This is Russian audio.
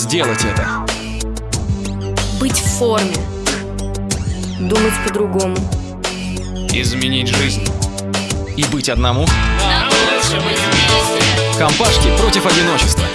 сделать это. Быть в форме. Думать по-другому. Изменить жизнь. И быть одному. Нам лучше быть вместе. Компашки против одиночества.